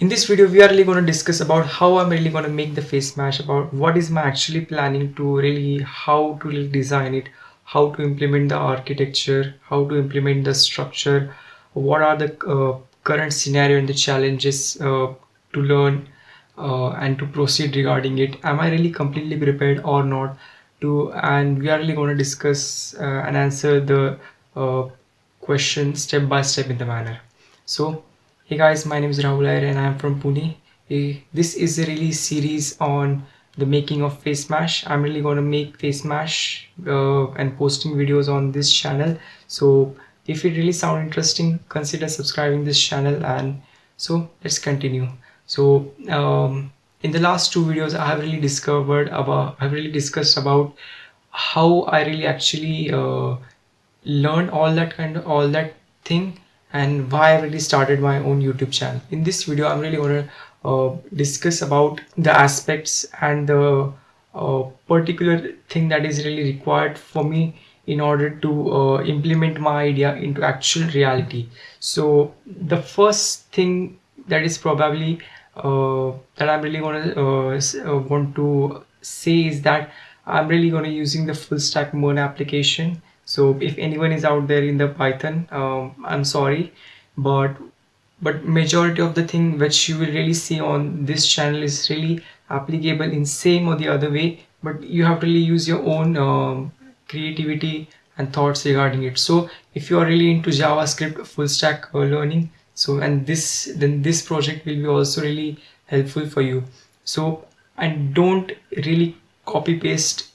in this video we are really going to discuss about how I'm really going to make the face mesh about what is my actually planning to really how to really design it how to implement the architecture how to implement the structure what are the uh, current scenario and the challenges uh, to learn uh, and to proceed regarding it. Am I really completely prepared or not to and we are really going to discuss uh, and answer the uh, question step by step in the manner. So Hey guys, my name is Rahul Iyer and I am from Pune. This is a release series on the making of face mesh. I'm really to make face mesh uh, and posting videos on this channel. So if it really sound interesting, consider subscribing this channel and so let's continue. So um, in the last two videos, I have really discovered about, I've really discussed about how I really actually uh, learned all that kind of all that thing and why I really started my own YouTube channel. In this video, I'm really going to uh, discuss about the aspects and the uh, particular thing that is really required for me in order to uh, implement my idea into actual reality. So the first thing that is probably uh, that I'm really going to uh, uh, want to say is that I'm really going to using the full stack Mern application so if anyone is out there in the python um, i'm sorry but but majority of the thing which you will really see on this channel is really applicable in same or the other way but you have to really use your own um, creativity and thoughts regarding it. So if you are really into javascript full stack uh, learning so and this then this project will be also really helpful for you. So and don't really copy paste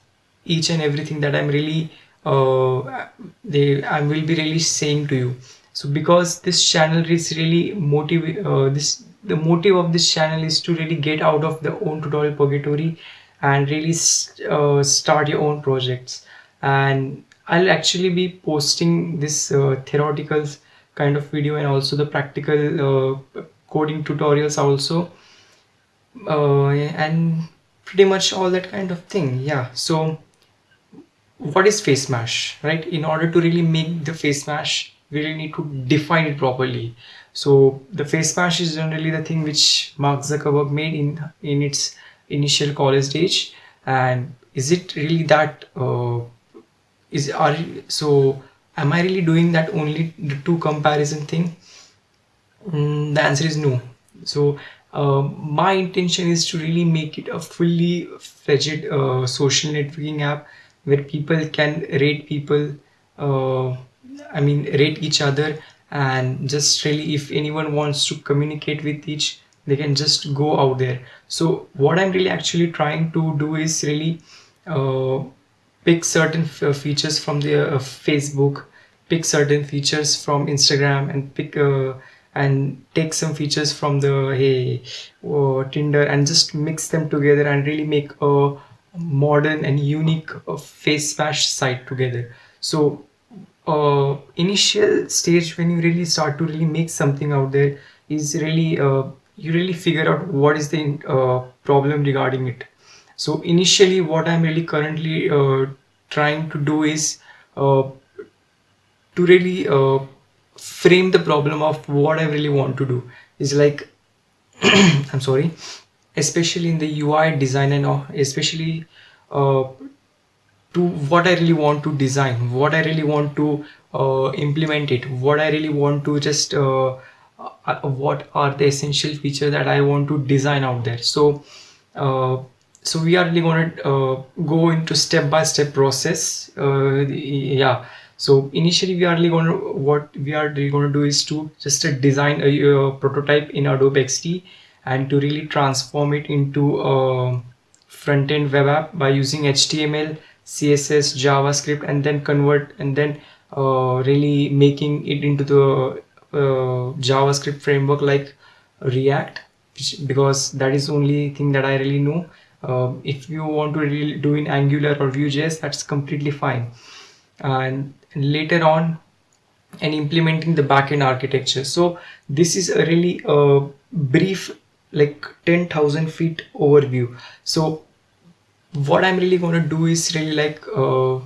each and everything that i'm really uh, they I will be really saying to you. So because this channel is really motive uh, this the motive of this channel is to really get out of the own tutorial purgatory and really uh, start your own projects. And I'll actually be posting this uh, theoretical kind of video and also the practical uh, coding tutorials also. Uh, and pretty much all that kind of thing. Yeah so what is face mesh right? In order to really make the face mesh we really need to define it properly. So the face mesh is generally the thing which mark zuckerberg made in in its initial college stage and is it really that uh, is are so am i really doing that only the two comparison thing? Mm, the answer is no. So uh, my intention is to really make it a fully fledged uh, social networking app where people can rate people uh, I mean rate each other and just really if anyone wants to communicate with each they can just go out there. So what I'm really actually trying to do is really uh, pick certain features from the uh, Facebook pick certain features from Instagram and pick uh, and take some features from the hey uh, Tinder and just mix them together and really make a modern and unique uh, face mesh site together. So uh, initial stage when you really start to really make something out there is really uh, you really figure out what is the uh, problem regarding it. So initially what i'm really currently uh, trying to do is uh, to really frame the problem of what i really want to do. Is like i'm sorry especially in the UI design and especially uh, to what I really want to design, what I really want to uh, implement it, what I really want to just uh, uh what are the essential features that I want to design out there. So uh, so we are really going to uh, go into step-by-step -step process yeah so initially we are really going to what we are really going to do is to just design a, a prototype in Adobe XD and to really transform it into a front-end web app by using HTML, CSS, JavaScript and then convert and then uh, really making it into the uh, JavaScript framework like React because that is only thing that I really know. Uh, if you want to really do in Angular or Vue.js, that's completely fine. And later on, and implementing the backend architecture. So this is a really uh, brief like 10,000 feet overview. So what I'm really going to do is really like uh,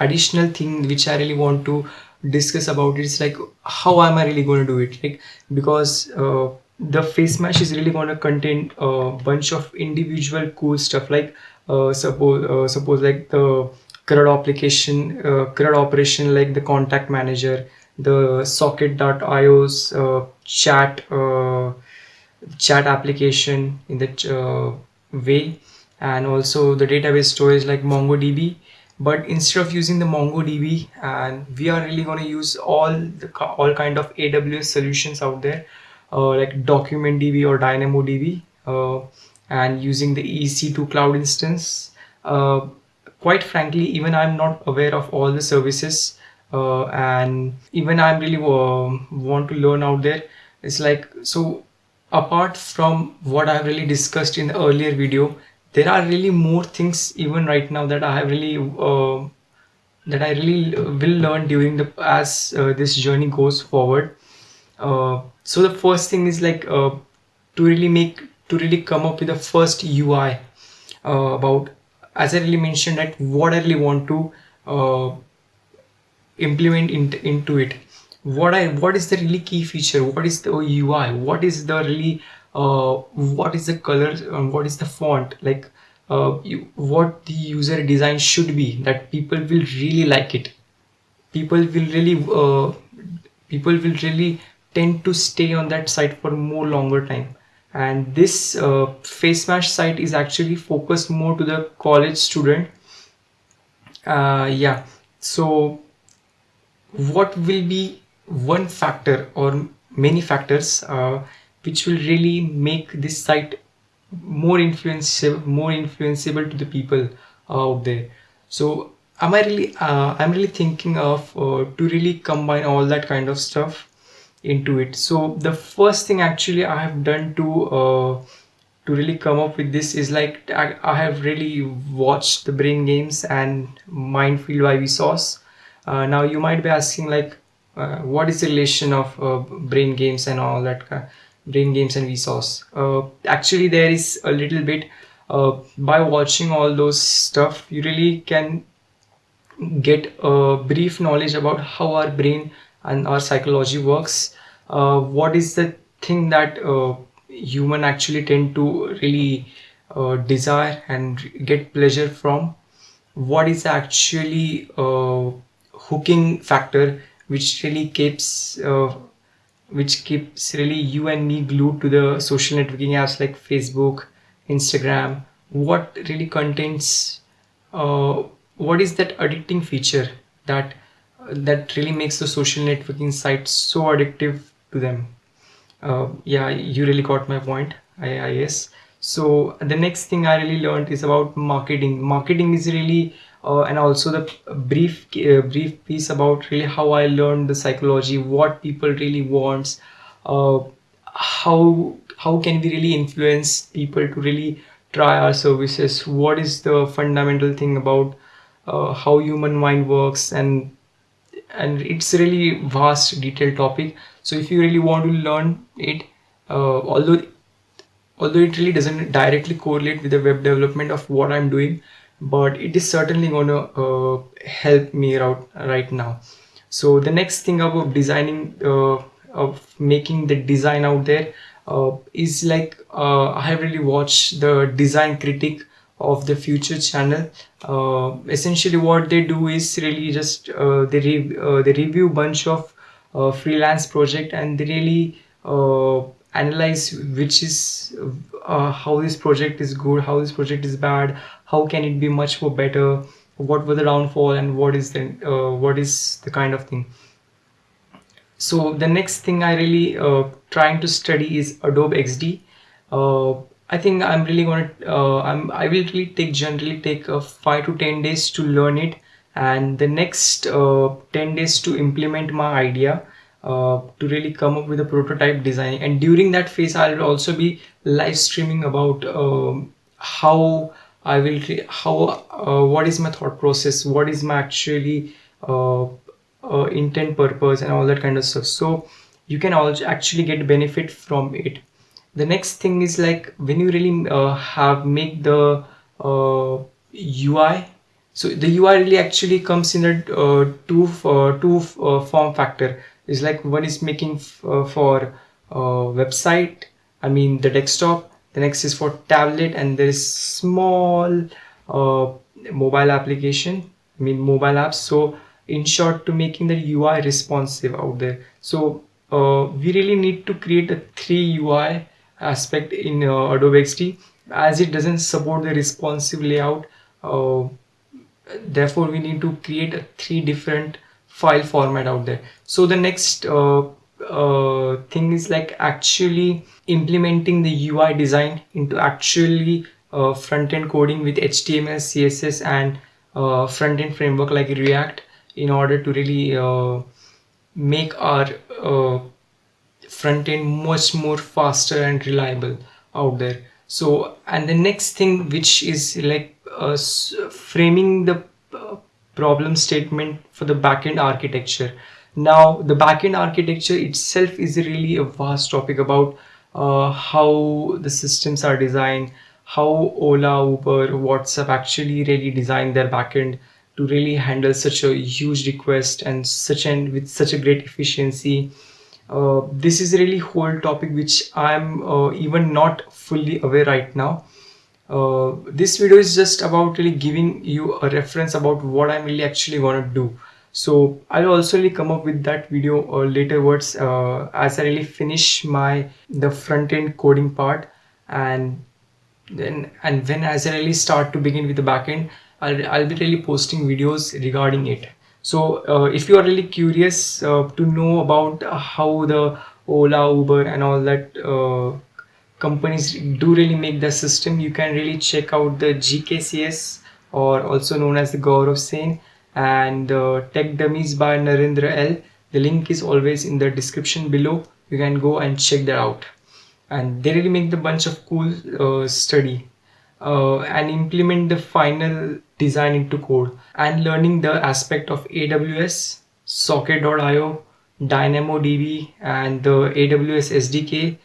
additional thing which I really want to discuss about is like how am I really going to do it? Like because uh, the face mesh is really going to contain a bunch of individual cool stuff. Like uh, suppose uh, suppose like the CRUD application uh, CRUD operation like the contact manager the socket.io's uh, chat uh, chat application in that uh, way and also the database storage like MongoDB. But instead of using the MongoDB and we are really going to use all the all kind of AWS solutions out there uh, like DocumentDB or DynamoDB uh, and using the EC2 cloud instance. Uh, quite frankly even I'm not aware of all the services uh, and even I'm really uh, want to learn out there. It's like so apart from what I've really discussed in the earlier video there are really more things even right now that I have really uh, that I really will learn during the as uh, this journey goes forward. Uh, so the first thing is like uh, to really make to really come up with the first UI uh, about as I really mentioned that what I really want to uh, implement in, into it. What I what is the really key feature? What is the UI? What is the really uh, what is the color and what is the font? Like uh, you, what the user design should be that people will really like it. People will really uh, people will really tend to stay on that site for more longer time. And this uh, face mesh site is actually focused more to the college student. Uh, yeah. So what will be one factor or many factors uh, which will really make this site more influential more influenceable to the people out there. So am i really uh, i'm really thinking of uh, to really combine all that kind of stuff into it. So the first thing actually i have done to uh, to really come up with this is like I, I have really watched the brain games and mindfield by vsauce uh, now you might be asking like uh, what is the relation of uh, brain games and all that brain games and vsauce? Uh, actually there is a little bit uh, by watching all those stuff you really can get a brief knowledge about how our brain and our psychology works. Uh, what is the thing that uh, human actually tend to really desire and get pleasure from? What is actually hooking factor which really keeps uh, which keeps really you and me glued to the social networking apps like Facebook, Instagram. What really contains, uh, what is that addicting feature that that really makes the social networking site so addictive to them? Uh, yeah, you really got my point. I, I. So the next thing I really learned is about marketing. Marketing is really and also the brief uh, brief piece about really how I learned the psychology, what people really wants, uh, how how can we really influence people to really try our services, what is the fundamental thing about uh, how human mind works? And and it's really vast detailed topic. So if you really want to learn it uh, although although it really doesn't directly correlate with the web development of what I'm doing but it is certainly going to uh, help me out right now. So the next thing about designing uh, of making the design out there uh, is like uh, I have really watched the design critic of the Futur channel. Uh, essentially what they do is really just uh, they, re they review bunch of freelance project and they really analyze which is uh, how this project is good how this project is bad how can it be much more better what were the downfall and what is the uh, what is the kind of thing. So the next thing i really uh, trying to study is adobe xd uh, i think i'm really going to uh, i'm i will really take generally take uh, 5 to 10 days to learn it. And the next 10 days to implement my idea uh, to really come up with a prototype design. And during that phase I'll also be live streaming about um, how I will how uh, what is my thought process? What is my actually uh, uh, intent purpose and all that kind of stuff. So you can also actually get benefit from it. The next thing is like when you really uh, have make the UI so the UI really actually comes in a two two form factor is like one is making uh, for uh, website I mean the desktop the next is for tablet and there is small uh, mobile application I mean mobile apps. So in short to making the UI responsive out there. So uh, we really need to create a three UI aspect in uh, Adobe XD as it doesn't support the responsive layout uh, therefore we need to create a three different file format out there. So the next uh, uh, thing is like actually implementing the UI design into actually uh, front-end coding with HTML, CSS and uh, front-end framework like React in order to really uh, make our uh, front-end much more faster and reliable out there. So and the next thing which is like uh, framing the problem statement for the backend architecture. Now the backend architecture itself is really a vast topic about uh, how the systems are designed how ola uber whatsapp actually really design their backend to really handle such a huge request and such and with such a great efficiency. Uh, this is really whole topic which i'm uh, even not fully aware right now uh, this video is just about really giving you a reference about what i'm really actually to do. So i'll also really come up with that video or later words uh, as i really finish my the front end coding part. And then and when as i really start to begin with the backend I'll, I'll be really posting videos regarding it. So uh, if you are really curious uh, to know about how the Ola, Uber and all that uh, companies do really make the system, you can really check out the GKCS or also known as the Gaurav Sen and uh, Tech Dummies by Narendra L. The link is always in the description below. You can go and check that out. And they really make the bunch of cool uh, study uh, and implement the final design into code and learning the aspect of AWS, Socket.io, DynamoDB and the AWS SDK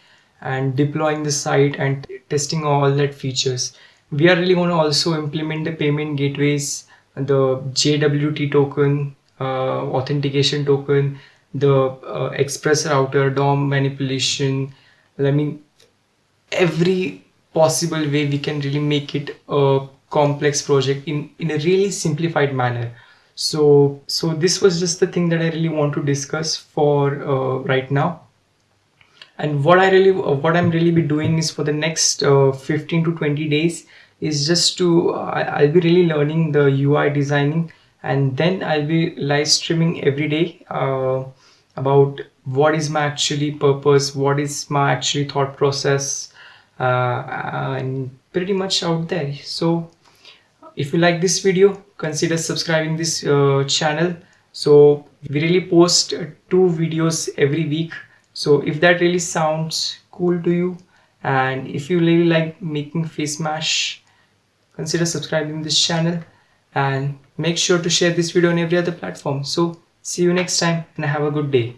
and deploying the site and testing all that features. We are really going to also implement the payment gateways, the JWT token, uh, authentication token, the uh, express router, DOM manipulation. I mean, every possible way we can really make it a complex project in in a really simplified manner so so this was just the thing that i really want to discuss for uh, right now and what i really uh, what i'm really be doing is for the next uh, 15 to 20 days is just to uh, i'll be really learning the ui designing. And then i'll be live streaming every day uh, about what is my actually purpose what is my actually thought process uh, and pretty much out there. So if you like this video consider subscribing this uh, channel. So we really post two videos every week so if that really sounds cool to you and if you really like making face mash consider subscribing this channel and make sure to share this video on every other platform. So see you next time and have a good day